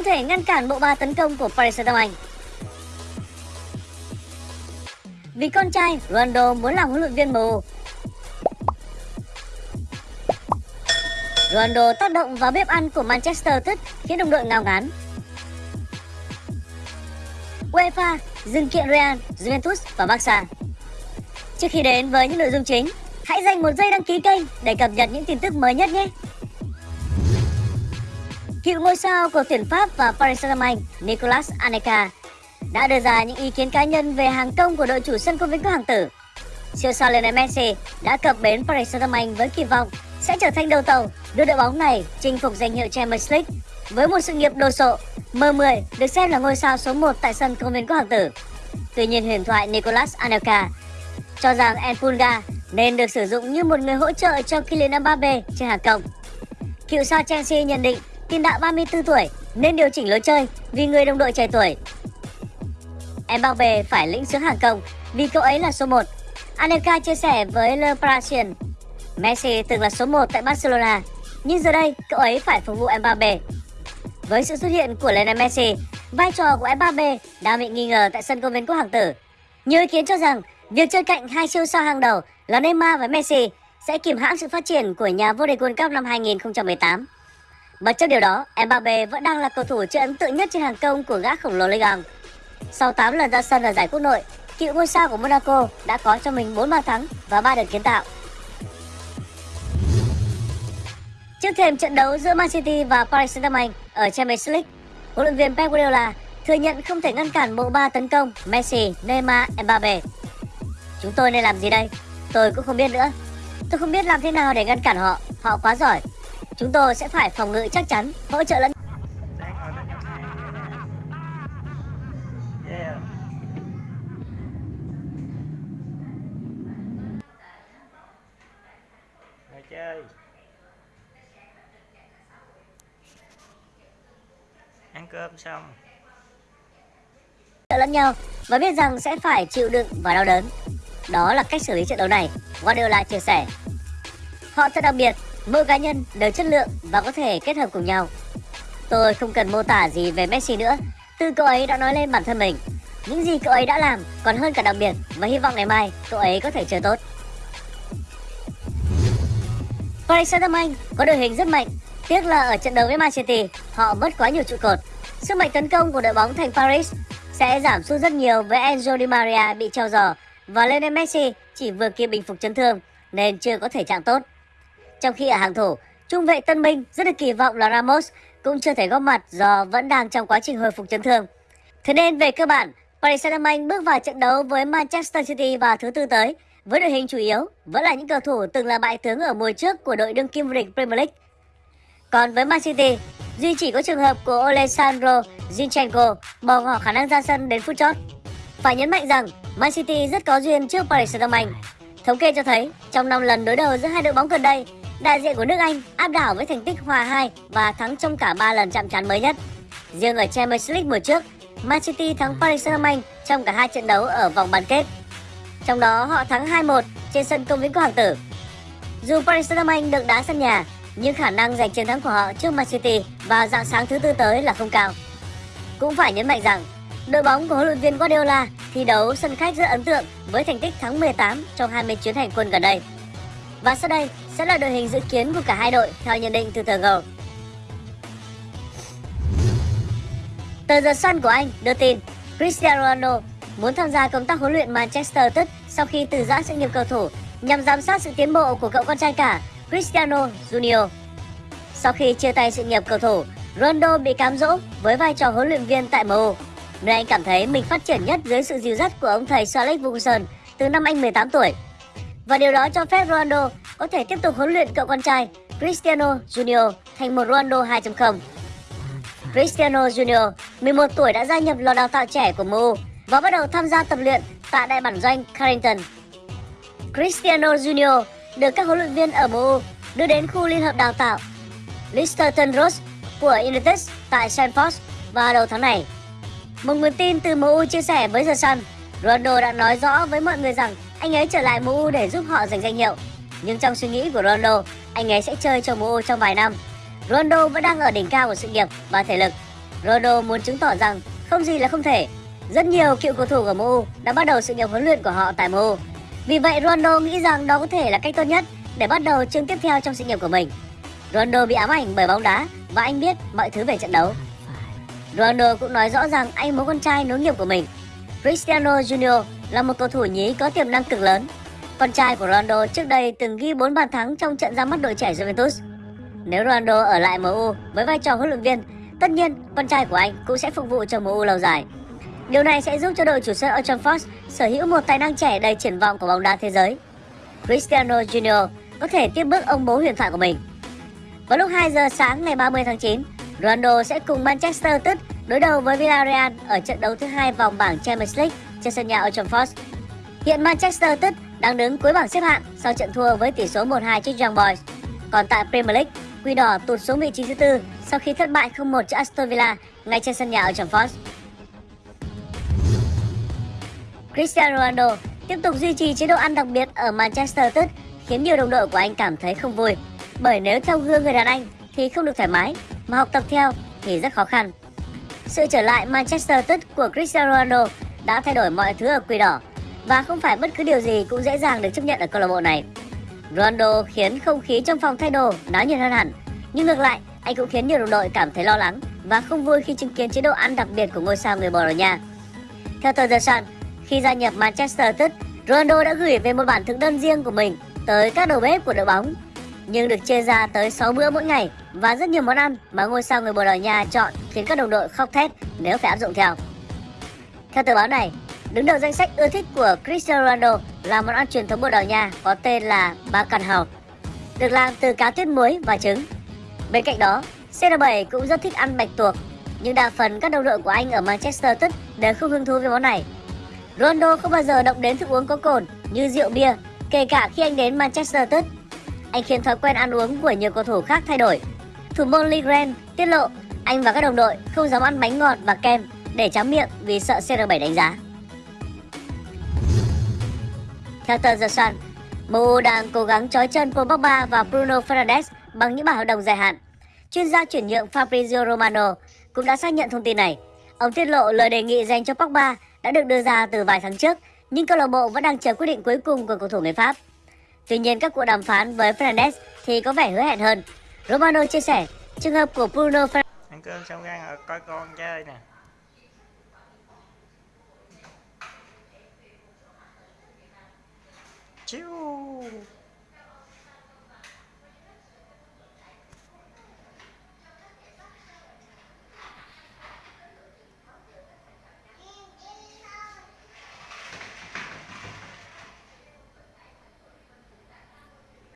không thể ngăn cản bộ ba tấn công của Paris Saint-Germain. Vì con trai, Ronaldo muốn làm huấn luyện viên MU. Ronaldo tác động vào bếp ăn của Manchester United khiến đồng đội ngao ngán. UEFA dừng kiện Real, Juventus và Barca. Trước khi đến với những nội dung chính, hãy dành một giây đăng ký kênh để cập nhật những tin tức mới nhất nhé. Cựu ngôi sao của tuyển Pháp và Paris Saint-Germain, Nicolas Anelka đã đưa ra những ý kiến cá nhân về hàng công của đội chủ sân công viên các hàng tử. Siêu sao Lionel Messi đã cập bến Paris Saint-Germain với kỳ vọng sẽ trở thành đầu tàu đưa đội bóng này chinh phục danh hiệu Champions League với một sự nghiệp đồ sộ. M10 được xem là ngôi sao số 1 tại sân công viên các hàng tử. Tuy nhiên huyền thoại Nicolas Anelka cho rằng Enfunga nên được sử dụng như một người hỗ trợ cho Kylian Mbappe trên hàng công. Cựu sao Chelsea nhận định tiền đạo 34 tuổi nên điều chỉnh lối chơi vì người đồng đội trẻ tuổi. Mbappe phải lĩnh sướng hàng công vì cậu ấy là số 1. Anelka chia sẻ với Le Parisien, Messi từng là số 1 tại Barcelona, nhưng giờ đây cậu ấy phải phục vụ Mbappe. Với sự xuất hiện của Lionel Messi, vai trò của Mbappe đang bị nghi ngờ tại sân công viên quốc hoàng tử. Nhiều ý kiến cho rằng việc chơi cạnh hai siêu sao hàng đầu là Neymar và Messi sẽ kìm hãm sự phát triển của nhà vô địch World Cup năm 2018. Bất chấp điều đó, Mbappe vẫn đang là cầu thủ chơi ấn tượng nhất trên hàng công của gã khổng lồ Ligue 1. Sau 8 lần ra sân ở giải quốc nội, cựu ngôi sao của Monaco đã có cho mình 4 bàn thắng và 3 đợt kiến tạo. Trước thêm trận đấu giữa Man City và Paris Saint-Germain ở Champions League, huấn luyện viên Pep Guardiola thừa nhận không thể ngăn cản bộ ba tấn công Messi, Neymar, Mbappe. Chúng tôi nên làm gì đây? Tôi cũng không biết nữa. Tôi không biết làm thế nào để ngăn cản họ, họ quá giỏi. Chúng tôi sẽ phải phòng ngự chắc chắn, hỗ trợ lẫn chơi Ăn cơm xong trợ lẫn nhau và biết rằng sẽ phải chịu đựng và đau đớn. Đó là cách xử lý trận đấu này, Guardiola chia sẻ. Họ thật đặc biệt, mỗi cá nhân đều chất lượng và có thể kết hợp cùng nhau. Tôi không cần mô tả gì về Messi nữa, từ cậu ấy đã nói lên bản thân mình. Những gì cậu ấy đã làm còn hơn cả đặc biệt và hy vọng ngày mai cậu ấy có thể chơi tốt. Paris Saint-Germain có đội hình rất mạnh, tiếc là ở trận đấu với Man City họ mất quá nhiều trụ cột. Sức mạnh tấn công của đội bóng thành Paris sẽ giảm sút rất nhiều với Enzo Di Maria bị treo giò và Lionel Messi chỉ vừa kịp bình phục chấn thương nên chưa có thể trạng tốt. Trong khi ở hàng thủ, trung vệ Tân Minh rất được kỳ vọng là Ramos cũng chưa thể góp mặt do vẫn đang trong quá trình hồi phục chấn thương. Thế nên về cơ bản, Paris Saint-Germain bước vào trận đấu với Manchester City vào thứ tư tới với đội hình chủ yếu vẫn là những cầu thủ từng là bại tướng ở mùa trước của đội đương kim vô địch Premier League. Còn với Man City, duy chỉ có trường hợp của Alessandro Zinchenko bỏ ngỏ khả năng ra sân đến phút chót. Phải nhấn mạnh rằng Man City rất có duyên trước Paris Saint-Germain. Thống kê cho thấy, trong 5 lần đối đầu giữa hai đội bóng gần đây, đại diện của nước Anh áp đảo với thành tích hòa 2 và thắng trong cả 3 lần chạm trán mới nhất. Riêng ở Champions League mùa trước, Man City thắng Paris Saint-Germain trong cả hai trận đấu ở vòng bán kết. Trong đó họ thắng 2-1 trên sân công viên của Hoàng tử. Dù Paris Saint-Germain được đá sân nhà, nhưng khả năng giành chiến thắng của họ trước Man City vào dạng sáng thứ tư tới là không cao. Cũng phải nhấn mạnh rằng, đội bóng của huấn luyện viên Guardiola thi đấu sân khách rất ấn tượng với thành tích thắng 18 trong 20 chuyến hành quân gần đây. Và sau đây sẽ là đội hình dự kiến của cả hai đội theo nhận định từ tờ G. Tờ The Sun của Anh đưa tin Cristiano Ronaldo muốn tham gia công tác huấn luyện Manchester United sau khi từ giã sự nghiệp cầu thủ nhằm giám sát sự tiến bộ của cậu con trai cả Cristiano Junior. Sau khi chia tay sự nghiệp cầu thủ, Ronaldo bị cám dỗ với vai trò huấn luyện viên tại MU, nơi anh cảm thấy mình phát triển nhất dưới sự dìu dắt của ông thầy Sir Alex Ferguson từ năm anh 18 tuổi. Và điều đó cho phép Ronaldo có thể tiếp tục huấn luyện cậu con trai Cristiano Junior thành một Ronaldo 2.0. Cristiano Junior, 11 tuổi đã gia nhập lò đào tạo trẻ của MU và bắt đầu tham gia tập luyện tại đại bản doanh Carrington. Cristiano Junior được các huấn luyện viên ở MU đưa đến khu liên hợp đào tạo Listerton Road của United tại Stamford vào đầu tháng này. Một nguồn tin từ MU chia sẻ với The Sun, Ronaldo đã nói rõ với mọi người rằng anh ấy trở lại MU để giúp họ giành danh hiệu. Nhưng trong suy nghĩ của Ronaldo, anh ấy sẽ chơi cho MU trong vài năm. Ronaldo vẫn đang ở đỉnh cao của sự nghiệp và thể lực. Ronaldo muốn chứng tỏ rằng không gì là không thể. Rất nhiều cựu cầu thủ của MU đã bắt đầu sự nghiệp huấn luyện của họ tại MU. Vì vậy Ronaldo nghĩ rằng đó có thể là cách tốt nhất để bắt đầu chương tiếp theo trong sự nghiệp của mình. Ronaldo bị ám ảnh bởi bóng đá và anh biết mọi thứ về trận đấu. Ronaldo cũng nói rõ rằng anh muốn con trai nối nghiệp của mình. Cristiano Junior là một cầu thủ nhí có tiềm năng cực lớn. Con trai của Ronaldo trước đây từng ghi 4 bàn thắng trong trận ra mắt đội trẻ Juventus. Nếu Ronaldo ở lại MU với vai trò huấn luyện viên, tất nhiên con trai của anh cũng sẽ phục vụ cho MU lâu dài. Điều này sẽ giúp cho đội chủ sân Old Trafford sở hữu một tài năng trẻ đầy triển vọng của bóng đá thế giới. Cristiano Junior có thể tiếp bước ông bố huyền thoại của mình. Vào lúc 2 giờ sáng ngày 30 tháng 9, Ronaldo sẽ cùng Manchester United đối đầu với Villarreal ở trận đấu thứ hai vòng bảng Champions League trên sân nhà Old Trafford. Hiện Manchester United đang đứng cuối bảng xếp hạng sau trận thua với tỷ số 1-2 trước Young Boys. Còn tại Premier League, Quỷ đỏ tụt xuống vị trí thứ tư sau khi thất bại 0-1 trước Aston Villa ngay trên sân nhà ở Trafford. Cristiano Ronaldo tiếp tục duy trì chế độ ăn đặc biệt ở Manchester United khiến nhiều đồng đội của anh cảm thấy không vui. Bởi nếu theo gương người đàn anh thì không được thoải mái, mà học tập theo thì rất khó khăn. Sự trở lại Manchester United của Cristiano Ronaldo đã thay đổi mọi thứ ở Quỷ đỏ và không phải bất cứ điều gì cũng dễ dàng được chấp nhận ở câu lạc bộ này. Ronaldo khiến không khí trong phòng thay đồ náo nhiệt hơn hẳn, nhưng ngược lại, anh cũng khiến nhiều đồng đội cảm thấy lo lắng và không vui khi chứng kiến chế độ ăn đặc biệt của ngôi sao người Bồ Đào Nha. Theo tờ The Sun, khi gia nhập Manchester United, Ronaldo đã gửi về một bản thực đơn riêng của mình tới các đầu bếp của đội bóng, nhưng được chia ra tới 6 bữa mỗi ngày và rất nhiều món ăn mà ngôi sao người Bồ Đào Nha chọn khiến các đồng đội khóc thét nếu phải áp dụng theo. Theo tờ báo này, đứng đầu danh sách ưa thích của Cristiano Ronaldo là món ăn truyền thống Bồ Đào Nha có tên là bacalhau, được làm từ cá tuyết muối và trứng. Bên cạnh đó, CR7 cũng rất thích ăn bạch tuộc, nhưng đa phần các đồng đội của anh ở Manchester United đều không hứng thú với món này. Ronaldo không bao giờ động đến thức uống có cồn như rượu bia, kể cả khi anh đến Manchester United. Anh khiến thói quen ăn uống của nhiều cầu thủ khác thay đổi. Thủ môn Lee Grant tiết lộ anh và các đồng đội không dám ăn bánh ngọt và kem để tráng miệng vì sợ CR7 đánh giá. Theo tờ The Sun, MU đang cố gắng trói chân Paul Pogba và Bruno Fernandes bằng những bản hợp đồng dài hạn. Chuyên gia chuyển nhượng Fabrizio Romano cũng đã xác nhận thông tin này. Ông tiết lộ lời đề nghị dành cho Pogba đã được đưa ra từ vài tháng trước, nhưng câu lạc bộ vẫn đang chờ quyết định cuối cùng của cầu thủ người Pháp. Tuy nhiên các cuộc đàm phán với Fernandes thì có vẻ hứa hẹn hơn. Romano chia sẻ, trường hợp của Bruno Fernandes Ăn cơm xong ra coi con chơi nè. Choo!